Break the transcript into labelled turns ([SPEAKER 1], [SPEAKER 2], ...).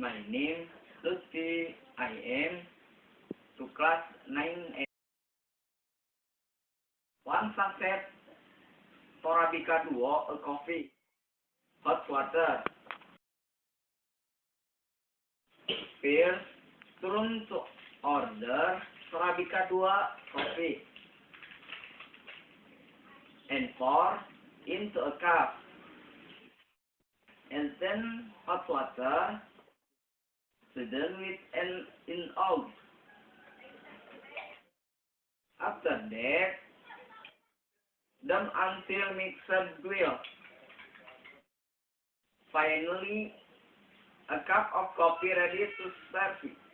[SPEAKER 1] My name Lutfi. I am to class 9 One sunset Torabika duo a coffee. Hot water. Pierce turun to order Torabika dua coffee. And pour into a cup. And then hot water to deal with and in out. After that, dumb until makes a grill. Finally, a cup of coffee ready to serve it.